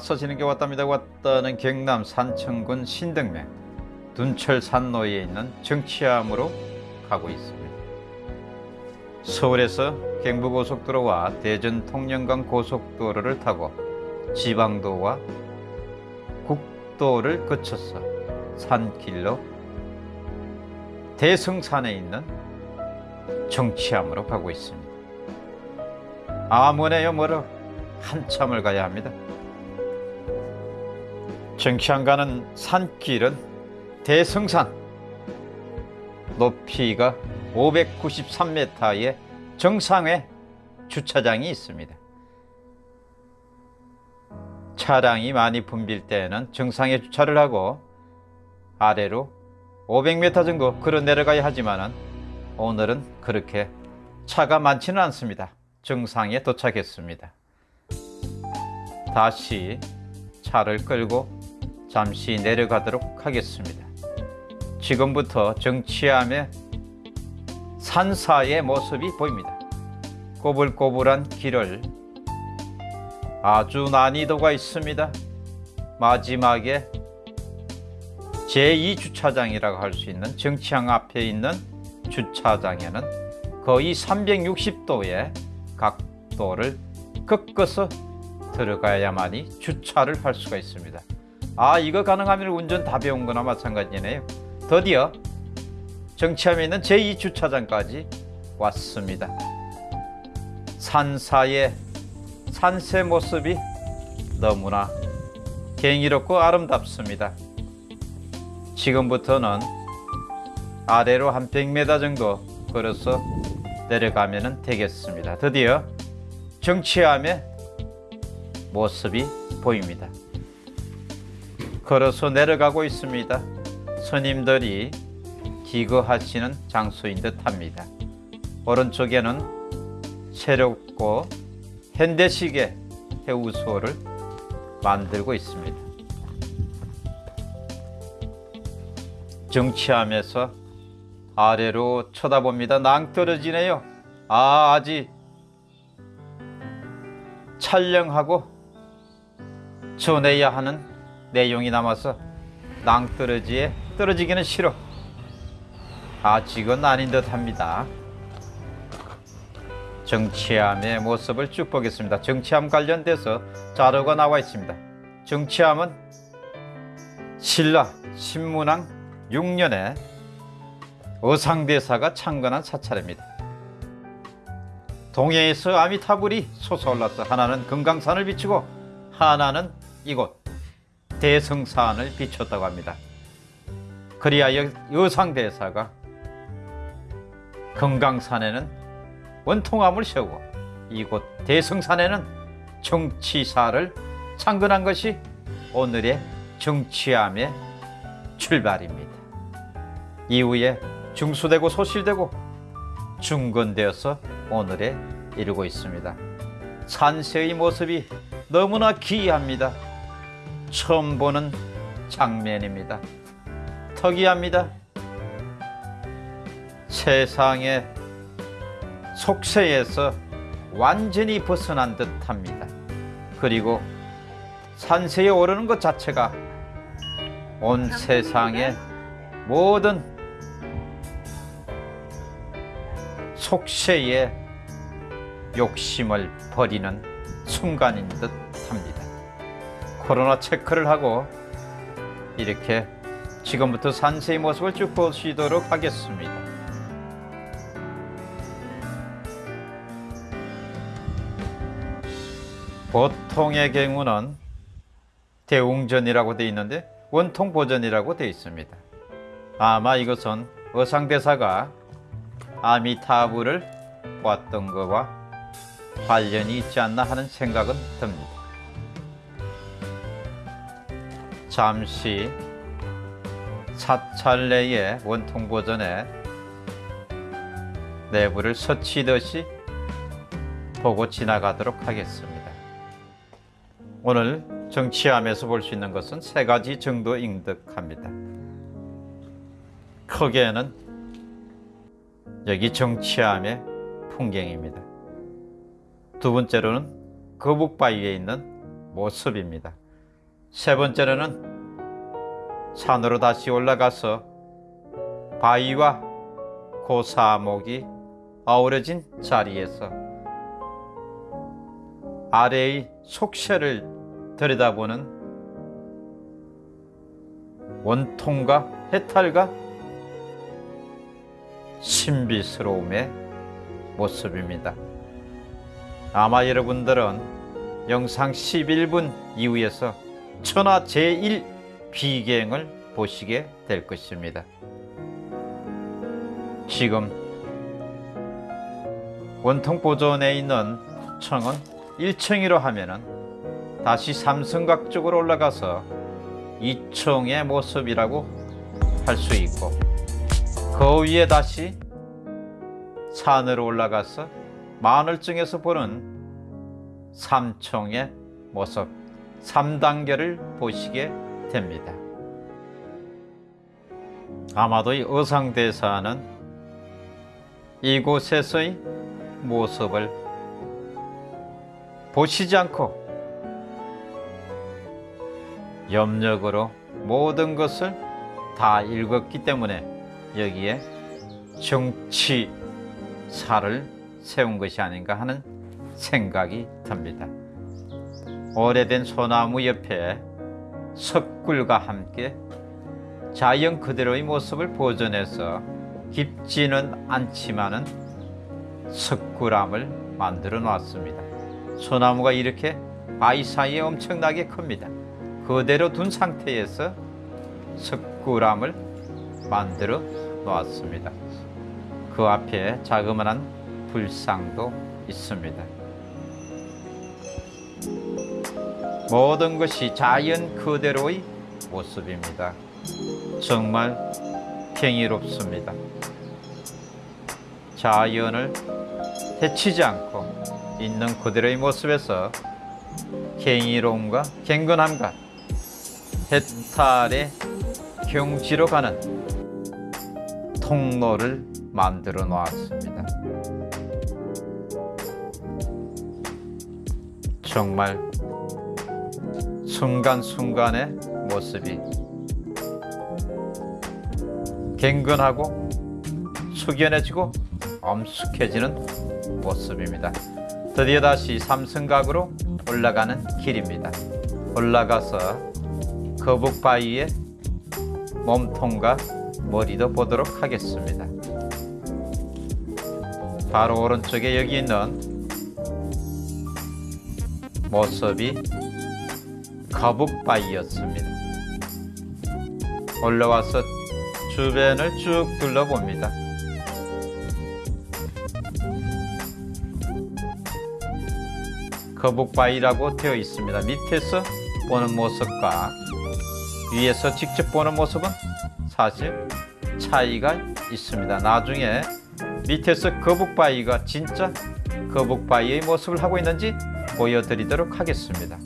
왔다 왔어 지는 게 왔답니다. 왔다는 경남 산청군 신등면 둔철산로에 있는 정치암으로 가고 있습니다. 서울에서 경부고속도로와 대전 통영간 고속도로를 타고 지방도와 국도를 거쳐서 산길로 대성산에 있는 정치암으로 가고 있습니다. 아 뭐네요 뭐로? 한참을 가야 합니다. 정치안 가는 산길은 대성산 높이가 593m의 정상에 주차장이 있습니다. 차량이 많이 붐빌 때에는 정상에 주차를 하고 아래로 500m 정도 걸어 내려가야 하지만 오늘은 그렇게 차가 많지는 않습니다. 정상에 도착했습니다. 다시 차를 끌고 잠시 내려가도록 하겠습니다. 지금부터 정치암의 산사의 모습이 보입니다. 꼬불꼬불한 길을 아주 난이도가 있습니다. 마지막에 제2주차장이라고 할 수 있는 정치항 앞에 있는 주차장에는 거의 360도의 각도를 꺾어서 들어가야만이 주차를 할 수가 있습니다. 아 이거 가능하면 운전 다 배운 거나 마찬가지네요. 드디어 정치함에 있는 제2주차장까지 왔습니다. 산사의 산세 모습이 너무나 경이롭고 아름답습니다. 지금부터는 아래로 한 100m 정도 걸어서 내려가면 되겠습니다. 드디어 정치함의 모습이 보입니다. 걸어서 내려가고 있습니다. 스님들이 기거하시는 장소인 듯 합니다. 오른쪽에는 새롭고 현대식의 해우소를 만들고 있습니다. 정치하면서 아래로 쳐다봅니다. 낭떠러지네요. 아, 아직 촬영하고 전해야 하는 내용이 남아서 낭떠러지에 떨어지기는 싫어. 아직은 아닌 듯 합니다. 정치함의 모습을 쭉 보겠습니다. 정치함 관련돼서 자료가 나와 있습니다. 정치함은 신라 신문왕 6년에 어상대사가 창건한 사찰입니다. 동해에서 아미타불이 솟아올라서 하나는 금강산을 비추고 하나는 이곳 대성산을 비췄다고 합니다. 그리하여 여상대사가 금강산에는 원통함을 세우고 이곳 대성산에는 정치사를 창건한 것이 오늘의 정치함의 출발입니다. 이후에 중수되고 소실되고 중건되어서 오늘에 이르고 있습니다. 산세의 모습이 너무나 기이합니다. 처음 보는 장면입니다. 특이합니다. 세상의 속세에서 완전히 벗어난 듯합니다. 그리고 산세에 오르는 것 자체가 온 세상의 모든 속세의 욕심을 버리는 순간인 듯 합니다. 코로나 체크를 하고 이렇게 지금부터 산세의 모습을 쭉 보시도록 하겠습니다. 보통의 경우는 대웅전이라고 되어 있는데 원통 보전이라고 되어 있습니다. 아마 이것은 어상대사가 아미타불을 보았던 것과 관련이 있지 않나 하는 생각은 듭니다. 잠시 사찰 내의 원통 보전에 내부를 서치듯이 보고 지나가도록 하겠습니다. 오늘 정치함에서 볼 수 있는 것은 세 가지 정도인 듯합니다. 크게는 여기 정치함의 풍경입니다. 두 번째로는 거북바위에 있는 모습입니다. 세 번째로는 산으로 다시 올라가서 바위와 고사목이 어우러진 자리에서 아래의 속세를 들여다보는 원통과 해탈과 신비스러움의 모습입니다. 아마 여러분들은 영상 11분 이후에서 천하 제1 비경을 보시게 될 것입니다. 지금 원통 보존에 있는 청은 1층이로 하면은 다시 삼성각 쪽으로 올라가서 2층의 모습이라고 할 수 있고 그 위에 다시 산으로 올라가서 마늘증에서 보는 삼청의 모습 3단계를 보시게 됩니다. 아마도 이 의상대사는 이곳에서의 모습을 보시지 않고 염력으로 모든 것을 다 읽었기 때문에 여기에 정치사를 세운 것이 아닌가 하는 생각이 듭니다. 오래된 소나무 옆에 석굴과 함께 자연 그대로의 모습을 보존해서 깊지는 않지만은 석굴암을 만들어 놨습니다. 소나무가 이렇게 바위 사이에 엄청나게 큽니다. 그대로 둔 상태에서 석굴암을 만들어 놓았습니다. 그 앞에 자그마한 불상도 있습니다. 모든 것이 자연 그대로의 모습입니다. 정말 경이롭습니다. 자연을 해치지 않고 있는 그대로의 모습에서 경이로움과 경건함과 해탈의 경지로 가는 통로를 만들어 놓았습니다. 정말 순간순간의 모습이 갱근하고 숙연해지고 엄숙해지는 모습입니다. 드디어 다시 삼성각으로 올라가는 길입니다. 올라가서 거북 바위의 몸통과 머리도 보도록 하겠습니다. 바로 오른쪽에 여기 있는 모습이 거북바위였습니다. 올라와서 주변을 쭉 둘러봅니다. 거북바위라고 되어 있습니다. 밑에서 보는 모습과 위에서 직접 보는 모습은 사실 차이가 있습니다. 나중에 밑에서 거북바위가 진짜 거북바위의 모습을 하고 있는지 보여드리도록 하겠습니다.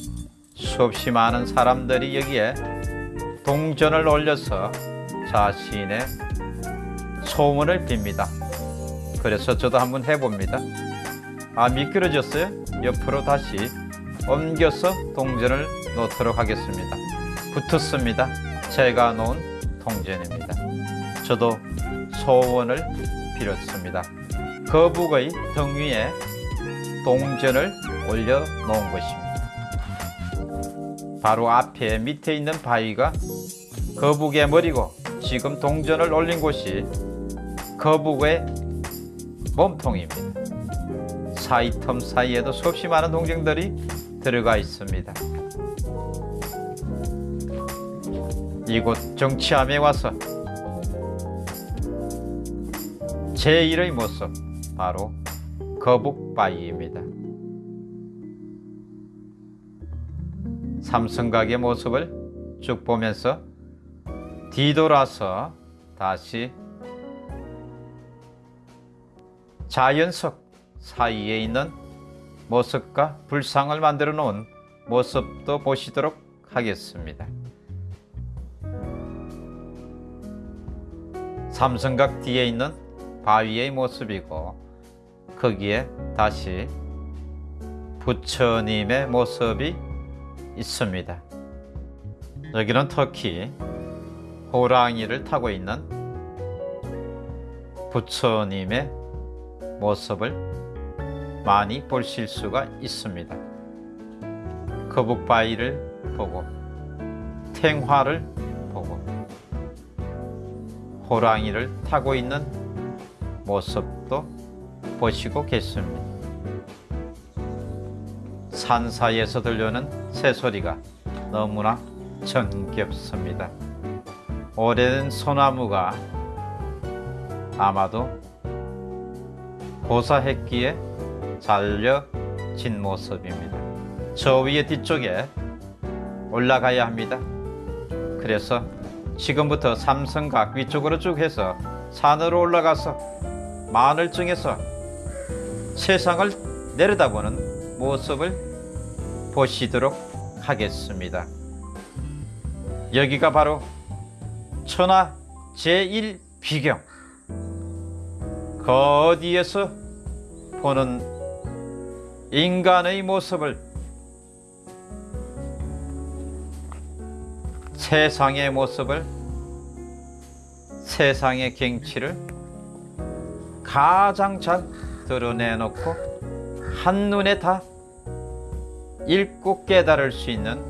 수없이 많은 사람들이 여기에 동전을 올려서 자신의 소원을 빕니다. 그래서 저도 한번 해봅니다. 아 미끄러졌어요? 옆으로 다시 옮겨서 동전을 놓도록 하겠습니다. 붙었습니다. 제가 놓은 동전입니다. 저도 소원을 빌었습니다. 거북의 등 위에 동전을 올려 놓은 것입니다. 바로 앞에 밑에 있는 바위가 거북의 머리고 지금 동전을 올린 곳이 거북의 몸통입니다. 사이 텀 사이에도 수없이 많은 동전들이 들어가 있습니다. 이곳 정치함에 와서 제1의 모습 바로 거북바위입니다. 삼성각의 모습을 쭉 보면서 뒤돌아서 다시 자연석 사이에 있는 모습과 불상을 만들어 놓은 모습도 보시도록 하겠습니다. 삼성각 뒤에 있는 바위의 모습이고 거기에 다시 부처님의 모습이 있습니다. 여기는 터키 호랑이를 타고 있는 부처님의 모습을 많이 보실 수가 있습니다. 거북바위를 보고 탱화를 보고 호랑이를 타고 있는 모습도 보시고 계십니다. 산 사이에서 들려오는 새소리가 너무나 정겹습니다. 오래된 소나무가 아마도 고사했기에 잘려진 모습입니다. 저 위에 뒤쪽에 올라가야 합니다. 그래서 지금부터 삼성각 위쪽으로 쭉 해서 산으로 올라가서 마늘증에서 세상을 내려다보는 모습을 보시도록 하겠습니다. 여기가 바로 천하 제1 비경. 그 어디에서 보는 인간의 모습을 세상의 모습을 세상의 경치를 가장 잘 드러내놓고 한눈에 다 읽고 깨달을 수 있는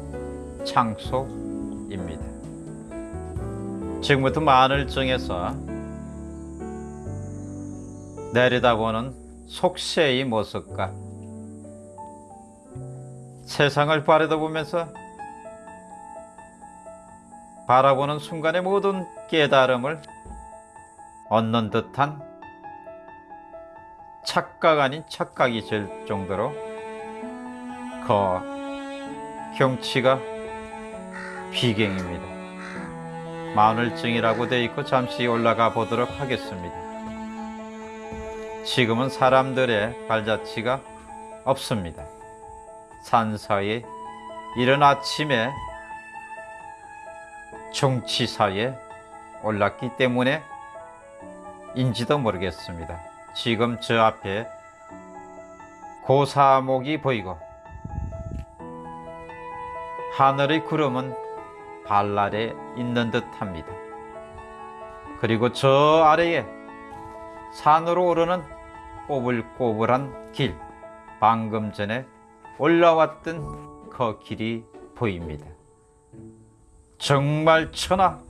장소입니다. 지금부터 마늘정에서 내려다보는 속세의 모습과 세상을 바라보면서 바라보는 순간의 모든 깨달음을 얻는 듯한 착각 아닌 착각이 될 정도로 그 경치가 비경입니다. 마늘증이라고 되어 있고 잠시 올라가 보도록 하겠습니다. 지금은 사람들의 발자취가 없습니다. 산사에 이른 아침에 정치사에 올랐기 때문에 인지도 모르겠습니다. 지금 저 앞에 고사목이 보이고 하늘의 구름은 발 아래 있는 듯 합니다. 그리고 저 아래에 산으로 오르는 꼬불꼬불한 길, 방금 전에 올라왔던 그 길이 보입니다. 정말 천하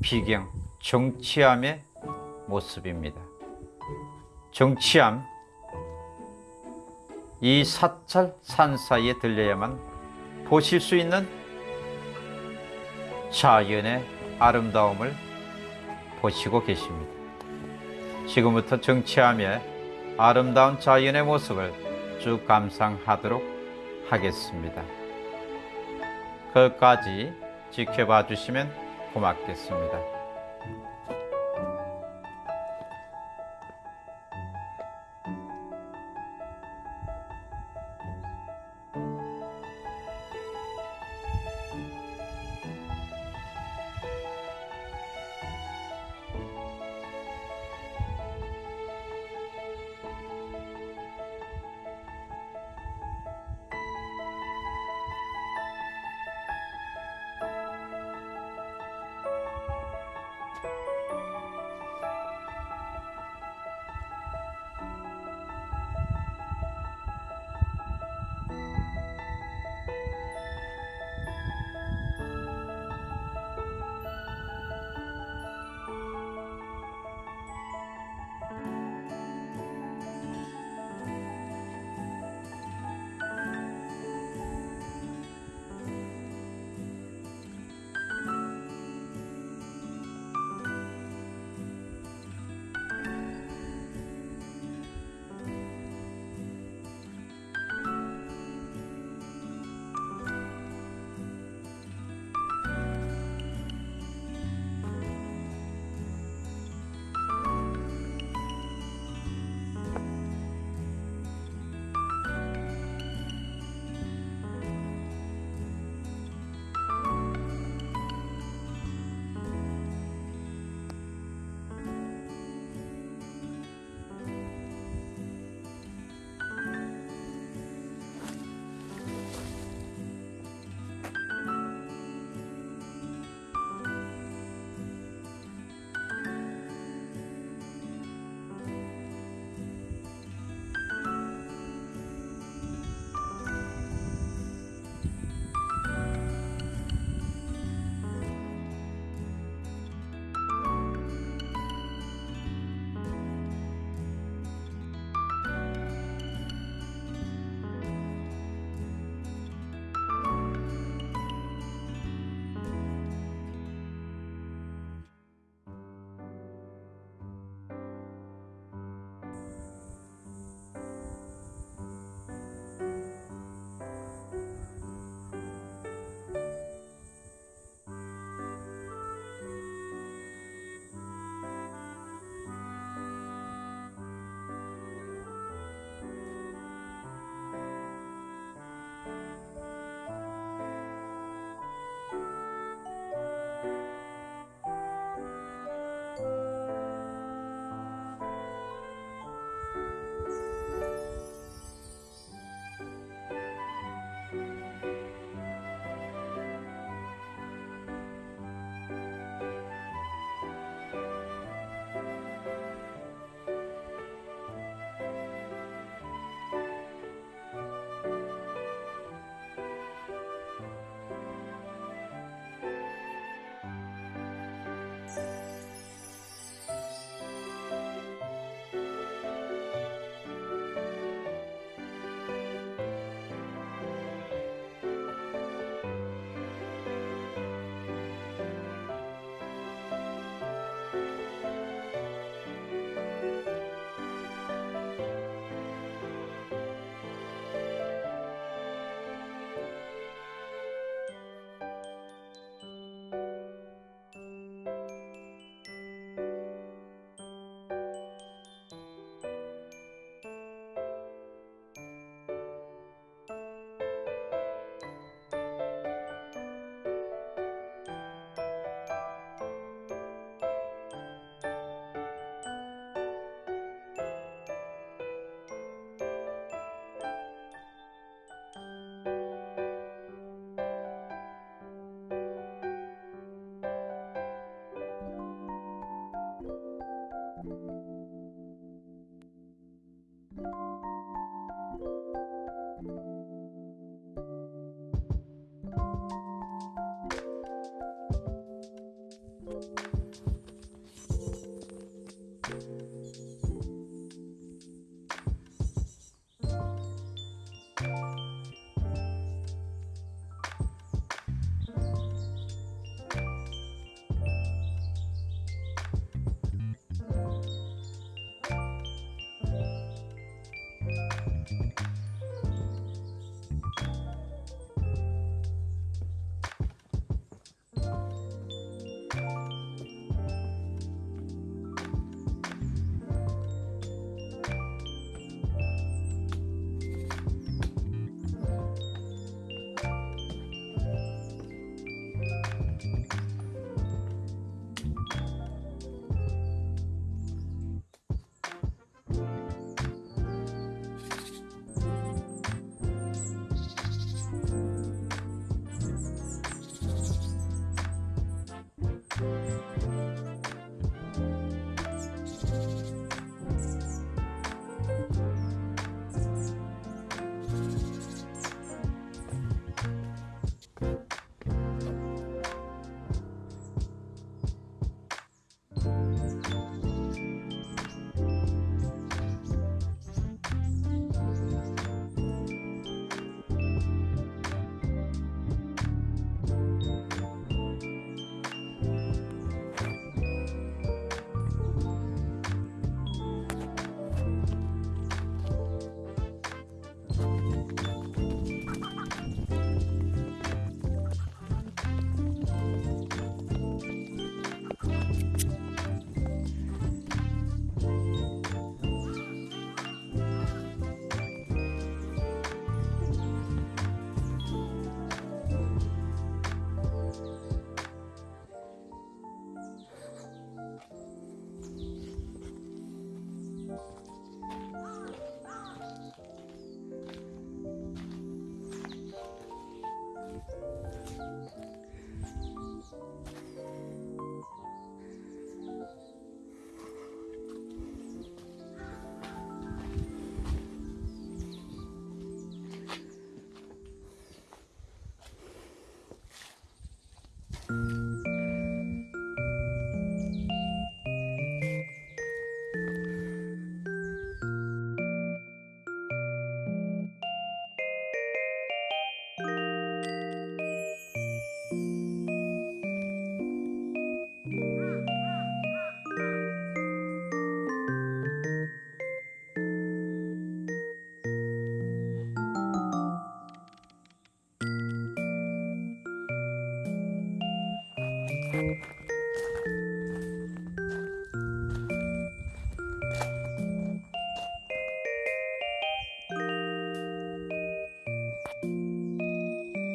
비경 정치함의 모습입니다. 정치함 이 사찰 산 사이에 들려야만 보실 수 있는 자연의 아름다움을 보시고 계십니다. 지금부터 정치함의 아름다운 자연의 모습을 쭉 감상하도록 하겠습니다. 끝까지 지켜봐 주시면 고맙겠습니다.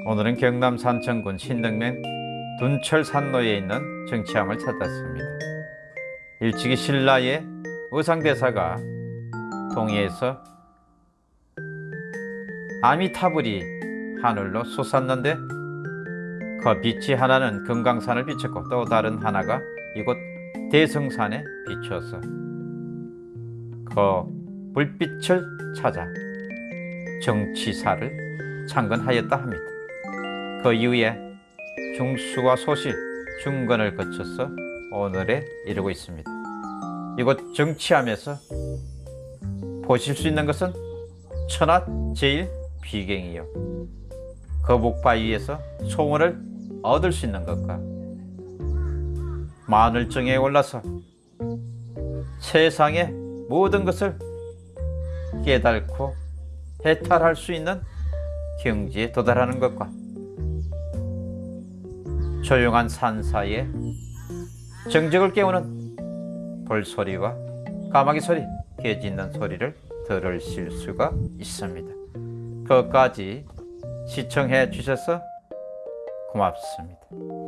오늘은 경남 산청군 신등면 둔철산로에 있는 정치함을 찾았습니다. 일찍이 신라의 의상대사가 동해에서 아미타불이 하늘로 솟았는데 그 빛이 하나는 금강산을 비췄고 또 다른 하나가 이곳 대성산에 비추어서 그 불빛을 찾아 정치사를 창건하였다 합니다. 그 이후에 중수와 소시, 중건을 거쳐서 오늘에 이르고 있습니다. 이곳 정치함에서 보실 수 있는 것은 천하 제일 비경이요. 거북 바위에서 소원을 얻을 수 있는 것과 마늘정에 올라서 세상의 모든 것을 깨닫고 해탈할 수 있는 경지에 도달하는 것과 조용한 산사이에 정적을 깨우는 벌소리와 까마귀 소리, 개 짖는 소리를 들으실 수가 있습니다. 그것까지 시청해 주셔서 고맙습니다.